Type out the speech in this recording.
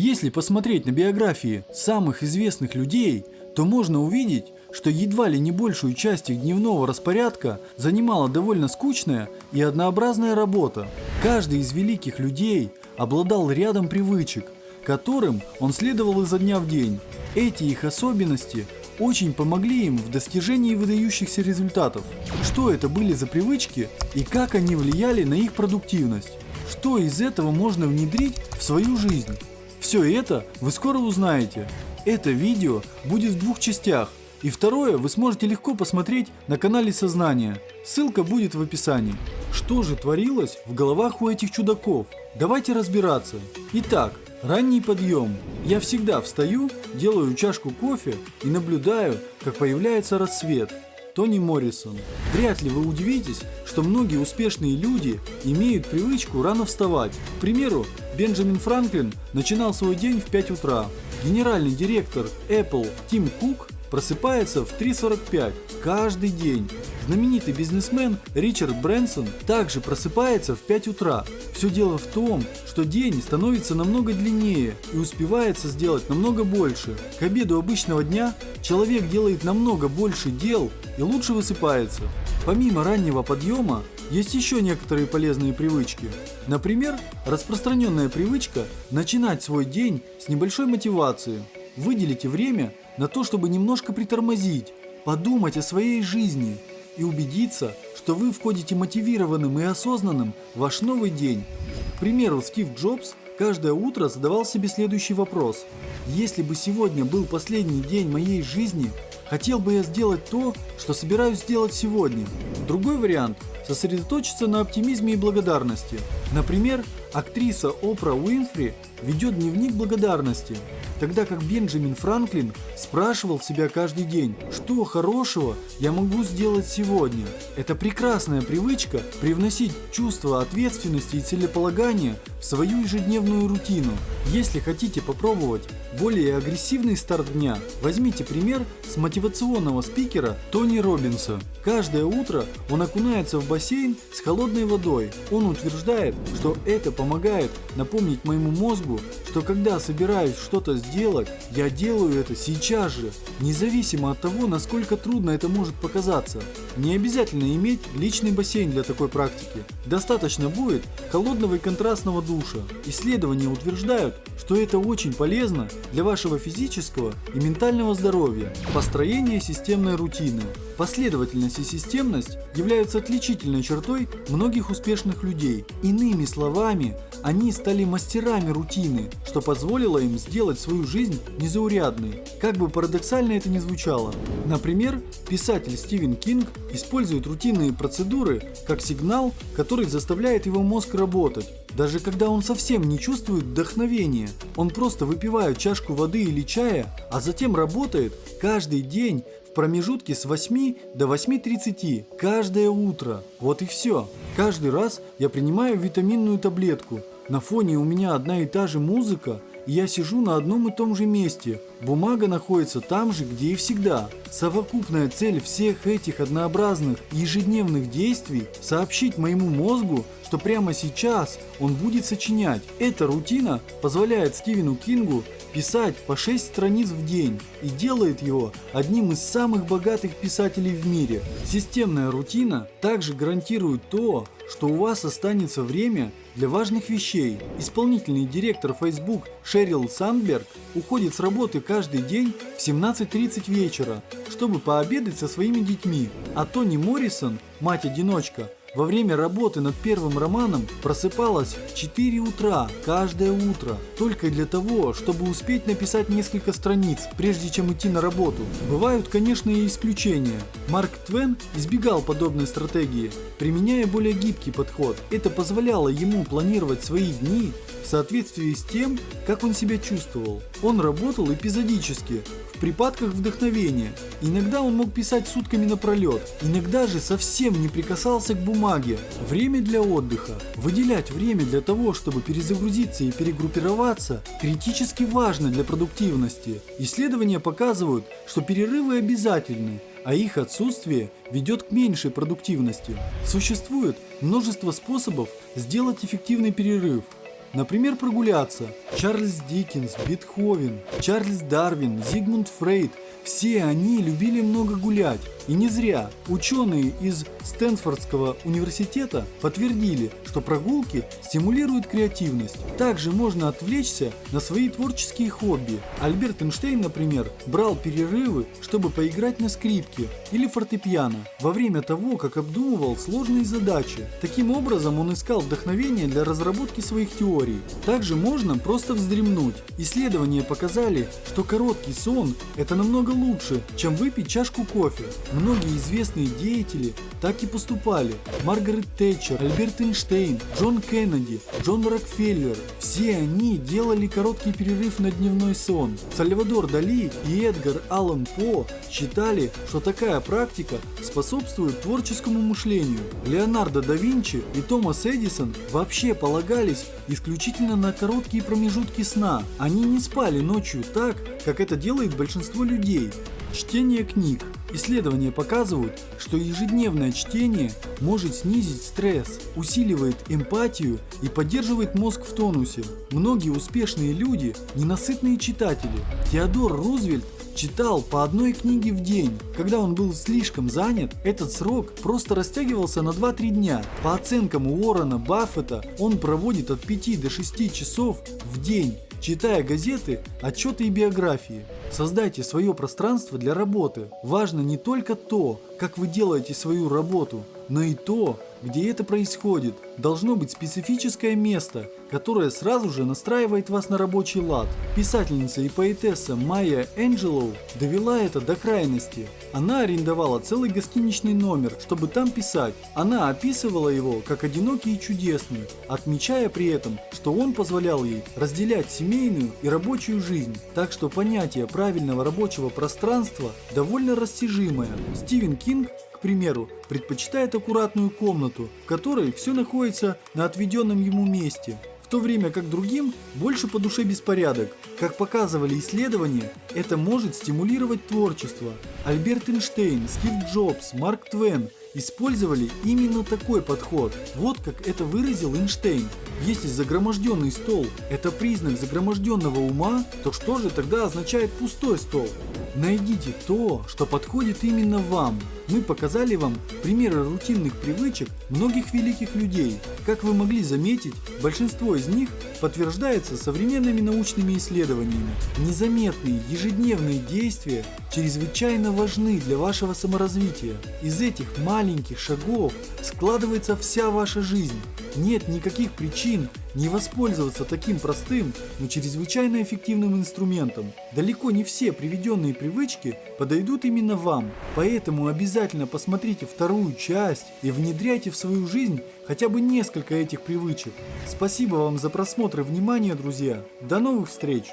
Если посмотреть на биографии самых известных людей, то можно увидеть, что едва ли не большую часть их дневного распорядка занимала довольно скучная и однообразная работа. Каждый из великих людей обладал рядом привычек, которым он следовал изо дня в день. Эти их особенности очень помогли им в достижении выдающихся результатов. Что это были за привычки и как они влияли на их продуктивность? Что из этого можно внедрить в свою жизнь? Все это вы скоро узнаете. Это видео будет в двух частях. И второе вы сможете легко посмотреть на канале Сознания. Ссылка будет в описании. Что же творилось в головах у этих чудаков? Давайте разбираться. Итак, ранний подъем. Я всегда встаю, делаю чашку кофе и наблюдаю, как появляется рассвет. Тони Моррисон. Вряд ли вы удивитесь, что многие успешные люди имеют привычку рано вставать. К примеру, Бенджамин Франклин начинал свой день в 5 утра. Генеральный директор Apple Тим Кук просыпается в 3.45 каждый день. Знаменитый бизнесмен Ричард Брэнсон также просыпается в 5 утра. Все дело в том, что день становится намного длиннее и успевается сделать намного больше. К обеду обычного дня человек делает намного больше дел и лучше высыпается. Помимо раннего подъема, есть еще некоторые полезные привычки. Например, распространенная привычка начинать свой день с небольшой мотивации. Выделите время на то, чтобы немножко притормозить, подумать о своей жизни и убедиться, что вы входите мотивированным и осознанным в ваш новый день. К примеру, Стив Джобс каждое утро задавал себе следующий вопрос. Если бы сегодня был последний день моей жизни, хотел бы я сделать то, что собираюсь сделать сегодня. Другой вариант – сосредоточиться на оптимизме и благодарности. Например, актриса Опра Уинфри ведет дневник благодарности, тогда как Бенджамин Франклин спрашивал себя каждый день, что хорошего я могу сделать сегодня. Это прекрасная привычка привносить чувство ответственности и целеполагания в свою ежедневную рутину. Если хотите попробовать более агрессивный старт дня, возьмите пример с мотивационного спикера Тони Робинса. Каждое утро он окунается в бассейн с холодной водой. Он утверждает, что это помогает напомнить моему мозгу, что когда собираюсь что-то сделать, я делаю это сейчас же, независимо от того, насколько трудно это может показаться. Не обязательно иметь личный бассейн для такой практики. Достаточно будет холодного и контрастного душа. Исследования утверждают, что это очень полезно для вашего физического и ментального здоровья. Построение системной рутины. Последовательность и системность являются отличительной чертой многих успешных людей. Иными словами, они стали мастерами рутины, что позволило им сделать свою жизнь незаурядной. Как бы парадоксально это ни звучало. Например, писатель Стивен Кинг использует рутинные процедуры как сигнал, который заставляет его мозг работать. Даже когда он совсем не чувствует вдохновения, он просто выпивает чашку воды или чая, а затем работает каждый день в промежутке с 8 до 8.30 каждое утро. Вот и все. Каждый раз я принимаю витаминную таблетку. На фоне у меня одна и та же музыка, я сижу на одном и том же месте. Бумага находится там же, где и всегда. Совокупная цель всех этих однообразных ежедневных действий – сообщить моему мозгу, что прямо сейчас он будет сочинять. Эта рутина позволяет Стивену Кингу писать по 6 страниц в день и делает его одним из самых богатых писателей в мире. Системная рутина также гарантирует то, что у вас останется время для важных вещей. Исполнительный директор Facebook Шерил Сандберг уходит с работы каждый день в 17.30 вечера, чтобы пообедать со своими детьми. А Тони Моррисон, мать-одиночка, во время работы над первым романом просыпалась в 4 утра каждое утро, только для того, чтобы успеть написать несколько страниц, прежде чем идти на работу. Бывают, конечно, и исключения. Марк Твен избегал подобной стратегии, применяя более гибкий подход. Это позволяло ему планировать свои дни в соответствии с тем, как он себя чувствовал. Он работал эпизодически, в припадках вдохновения. Иногда он мог писать сутками напролет, иногда же совсем не прикасался к бумаге. Время для отдыха. Выделять время для того, чтобы перезагрузиться и перегруппироваться, критически важно для продуктивности. Исследования показывают, что перерывы обязательны, а их отсутствие ведет к меньшей продуктивности. Существует множество способов сделать эффективный перерыв. Например, прогуляться. Чарльз Диккенс, Бетховен, Чарльз Дарвин, Зигмунд Фрейд – все они любили много гулять. И не зря. Ученые из Стэнфордского университета подтвердили, что прогулки стимулируют креативность. Также можно отвлечься на свои творческие хобби. Альберт Эйнштейн, например, брал перерывы, чтобы поиграть на скрипке или фортепиано во время того, как обдумывал сложные задачи. Таким образом он искал вдохновение для разработки своих теорий. Также можно просто вздремнуть. Исследования показали, что короткий сон – это намного лучше, чем выпить чашку кофе. Многие известные деятели так и поступали. Маргарет Тэтчер, Альберт Эйнштейн, Джон Кеннеди, Джон Рокфеллер. Все они делали короткий перерыв на дневной сон. Сальвадор Дали и Эдгар Аллан По считали, что такая практика способствует творческому мышлению. Леонардо да Винчи и Томас Эдисон вообще полагались исключительно на короткие промежутки сна. Они не спали ночью так, как это делает большинство людей. Чтение книг. Исследования показывают, что ежедневное чтение может снизить стресс, усиливает эмпатию и поддерживает мозг в тонусе. Многие успешные люди – ненасытные читатели. Теодор Рузвельт читал по одной книге в день. Когда он был слишком занят, этот срок просто растягивался на 2-3 дня. По оценкам Уоррена Баффета, он проводит от 5 до 6 часов в день читая газеты, отчеты и биографии. Создайте свое пространство для работы. Важно не только то, как вы делаете свою работу, но и то, где это происходит. Должно быть специфическое место, которое сразу же настраивает вас на рабочий лад. Писательница и поэтесса Майя Энджелоу довела это до крайности. Она арендовала целый гостиничный номер, чтобы там писать. Она описывала его как одинокий и чудесный, отмечая при этом, что он позволял ей разделять семейную и рабочую жизнь. Так что понятие правильного рабочего пространства довольно растяжимое. Стивен Кинг к примеру, предпочитает аккуратную комнату, в которой все находится на отведенном ему месте, в то время как другим больше по душе беспорядок. Как показывали исследования, это может стимулировать творчество. Альберт Эйнштейн, Стив Джобс, Марк Твен использовали именно такой подход. Вот как это выразил Эйнштейн. Если загроможденный стол – это признак загроможденного ума, то что же тогда означает пустой стол? Найдите то, что подходит именно вам. Мы показали вам примеры рутинных привычек многих великих людей. Как вы могли заметить, большинство из них подтверждается современными научными исследованиями. Незаметные ежедневные действия чрезвычайно важны для вашего саморазвития. Из этих маленьких шагов складывается вся ваша жизнь. Нет никаких причин не воспользоваться таким простым, но чрезвычайно эффективным инструментом. Далеко не все приведенные привычки подойдут именно вам, поэтому обязательно посмотрите вторую часть и внедряйте в свою жизнь хотя бы несколько этих привычек. Спасибо вам за просмотр и внимание, друзья. До новых встреч!